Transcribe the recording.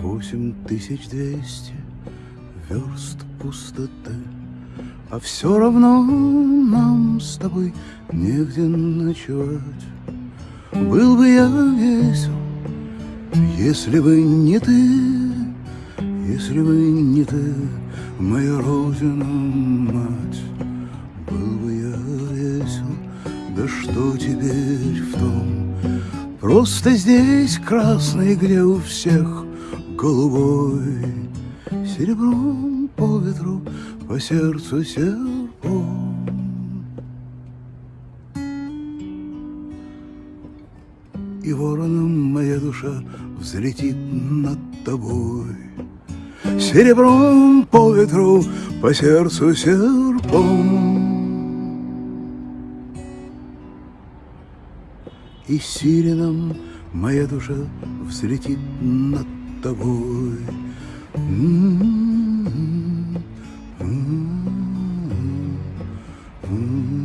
Восемь тысяч двести верст пустоты, А все равно нам с тобой негде ночевать. Был бы я весел, если бы не ты, если бы не ты, моя родина, мать. Был бы я весел, да что теперь в том? Просто здесь красный, где у всех голубой, Серебром по ветру, по сердцу серпом. И вороном моя душа взлетит над тобой. Серебром по ветру, по сердцу серпом. И сиреном моя душа взлетит над тобой. М-м-м, м-м-м, м-м-м.